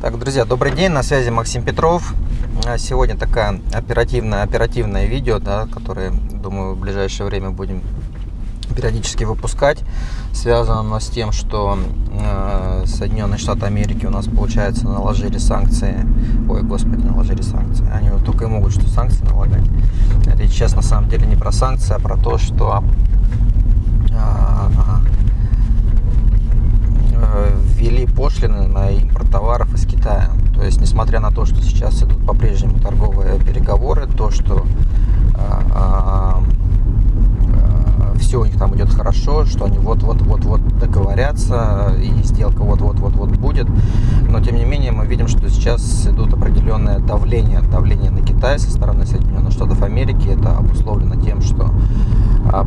Так, друзья, добрый день, на связи Максим Петров. А, сегодня такая оперативное, оперативное видео, да, которое, думаю, в ближайшее время будем периодически выпускать. Связано оно с тем, что э, Соединенные Штаты Америки у нас, получается, наложили санкции. Ой, господи, наложили санкции. Они вот только и могут что санкции налагать. Речь сейчас на самом деле не про санкции, а про то, что э, ввели пошлины на импорт товаров из Китая. То есть, несмотря на то, что сейчас идут по-прежнему торговые переговоры, то, что э, все у них там идет хорошо, что они вот-вот-вот-вот договорятся, и сделка вот-вот-вот-вот будет. Но, тем не менее, мы видим, что сейчас идут определенное давление, давление на Китай со стороны Соединенных Штатов Америки. Это обусловлено тем, что,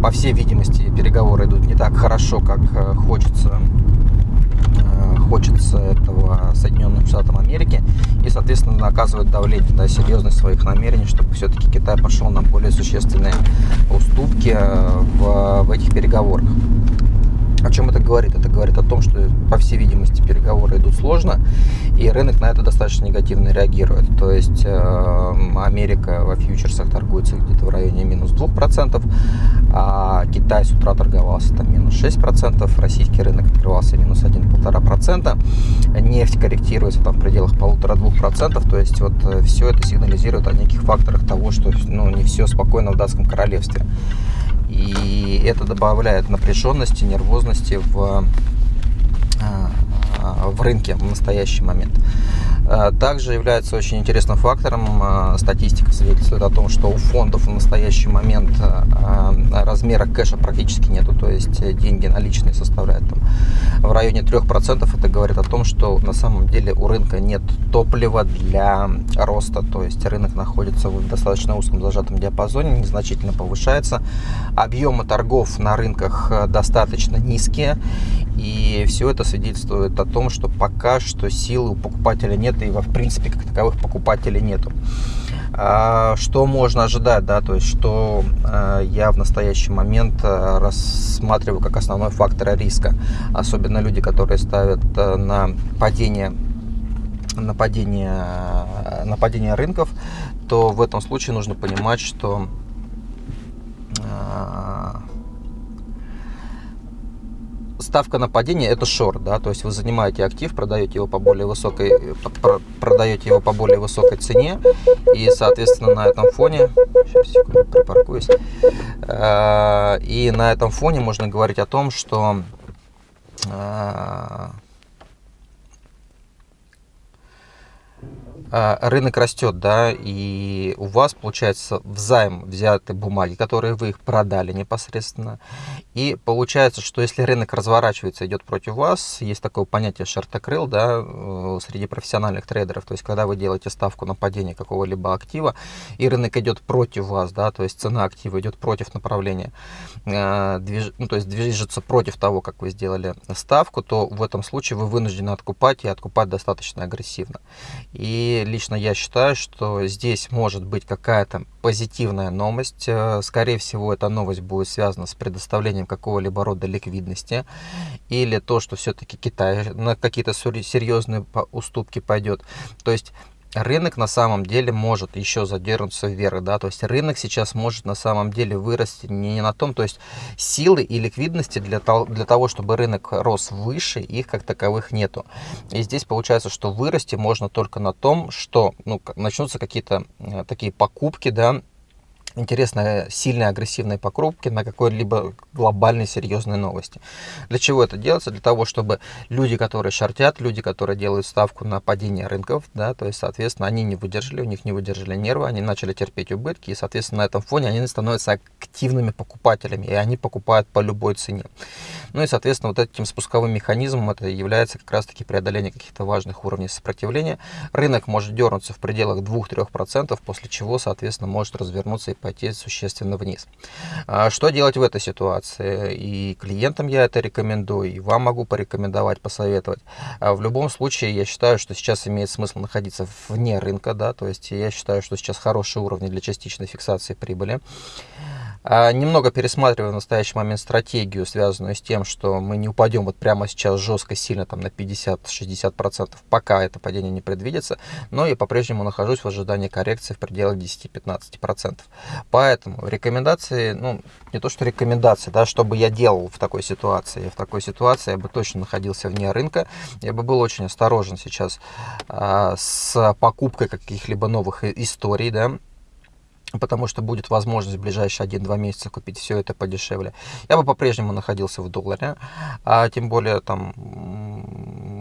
по всей видимости, переговоры идут не так хорошо, как э, хочется хочется этого Соединенным Штатам Америки и, соответственно, оказывает давление, да, серьезность своих намерений, чтобы все-таки Китай пошел на более существенные уступки э, в, в этих переговорах. О чем это говорит? Это говорит о том, что, по всей видимости, переговоры идут сложно, и рынок на это достаточно негативно реагирует. То есть э, Америка во фьючерсах торгуется где-то в районе минус 2%, а Китай с утра торговался там минус 6%, российский рынок открывался минус 1-1,5%, нефть корректируется там в пределах полутора-двух процентов, то есть вот э, все это сигнализирует о неких факторах того, что ну, не все спокойно в датском королевстве. И это добавляет напряженности, нервозности в, э, в рынке в настоящий момент. Э, также является очень интересным фактором, э, статистика свидетельствует о том, что у фондов в настоящий момент э, размера кэша практически нету, то есть деньги наличные составляют там в районе 3%. Это говорит о том, что на самом деле у рынка нет топлива для роста, то есть рынок находится в достаточно узком зажатом диапазоне, незначительно повышается. Объемы торгов на рынках достаточно низкие, и все это свидетельствует о том, что пока что силы у покупателя нет, и в принципе как таковых покупателей нету. А, что можно ожидать, да, то есть что а, я в настоящий момент а, рассматриваю как основной фактор риска, особенно люди, которые ставят на падение нападение, нападение рынков, то в этом случае нужно понимать, что ставка на падение это шорт, да, то есть вы занимаете актив, продаете его по более высокой, продаете его по более высокой цене, и, соответственно, на этом фоне, сейчас секунду припаркуюсь, э, и на этом фоне можно говорить о том, что э, рынок растет, да, и у вас, получается, взаим взяты бумаги, которые вы их продали непосредственно. И получается, что если рынок разворачивается, идет против вас, есть такое понятие шартокрыл, да, э, среди профессиональных трейдеров, то есть когда вы делаете ставку на падение какого-либо актива, и рынок идет против вас, да, то есть цена актива идет против направления, э, движ... ну, то есть движется против того, как вы сделали ставку, то в этом случае вы вынуждены откупать и откупать достаточно агрессивно. И лично я считаю, что здесь может быть какая-то позитивная новость. Э, скорее всего, эта новость будет связана с предоставлением какого-либо рода ликвидности или то, что все-таки Китай на какие-то серьезные уступки пойдет. То есть рынок на самом деле может еще задернуться вверх, да, то есть рынок сейчас может на самом деле вырасти не на том, то есть силы и ликвидности для того, для того, чтобы рынок рос выше, их как таковых нету. И здесь получается, что вырасти можно только на том, что ну, начнутся какие-то э, такие покупки, да, интересные, сильные, агрессивные покупки на какой-либо глобальной серьезной новости. Для чего это делается? Для того, чтобы люди, которые шортят, люди, которые делают ставку на падение рынков, да, то есть, соответственно, они не выдержали, у них не выдержали нервы, они начали терпеть убытки, и, соответственно, на этом фоне они становятся активными покупателями, и они покупают по любой цене. Ну и, соответственно, вот этим спусковым механизмом это является как раз-таки преодоление каких-то важных уровней сопротивления. Рынок может дернуться в пределах 2-3%, после чего, соответственно, может развернуться и пойти существенно вниз. А что делать в этой ситуации? И клиентам я это рекомендую, и вам могу порекомендовать, посоветовать. А в любом случае, я считаю, что сейчас имеет смысл находиться вне рынка, да, то есть я считаю, что сейчас хорошие уровни для частичной фиксации прибыли. А, немного пересматриваю в настоящий момент стратегию, связанную с тем, что мы не упадем вот прямо сейчас жестко, сильно там на 50-60%, пока это падение не предвидится, но я по-прежнему нахожусь в ожидании коррекции в пределах 10-15%. Поэтому рекомендации, ну, не то что рекомендации, да, что бы я делал в такой ситуации. В такой ситуации я бы точно находился вне рынка, я бы был очень осторожен сейчас а, с покупкой каких-либо новых историй, да, потому что будет возможность в ближайшие 1-2 месяца купить все это подешевле. Я бы по-прежнему находился в долларе, а тем более там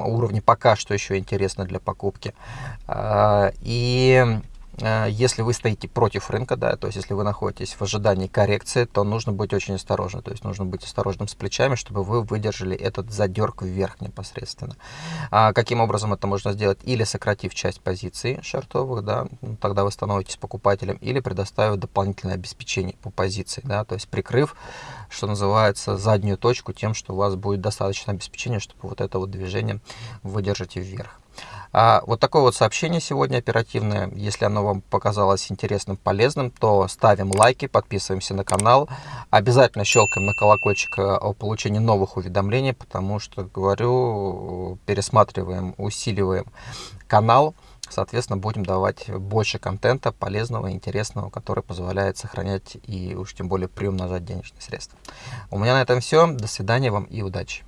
уровни пока что еще интересны для покупки. А, и если вы стоите против рынка, да, то есть если вы находитесь в ожидании коррекции, то нужно быть очень осторожным. То есть нужно быть осторожным с плечами, чтобы вы выдержали этот задерг вверх непосредственно. А каким образом это можно сделать? Или сократив часть позиций шартовых, да, тогда вы становитесь покупателем, или предоставив дополнительное обеспечение по позиции, да, то есть прикрыв, что называется, заднюю точку тем, что у вас будет достаточно обеспечения, чтобы вот это вот движение выдержать вверх. А, вот такое вот сообщение сегодня оперативное. Если оно вам показалось интересным, полезным, то ставим лайки, подписываемся на канал. Обязательно щелкаем на колокольчик э, о получении новых уведомлений, потому что, говорю, пересматриваем, усиливаем канал. Соответственно, будем давать больше контента полезного, интересного, который позволяет сохранять и уж тем более приумножать денежные средства. У меня на этом все. До свидания вам и удачи.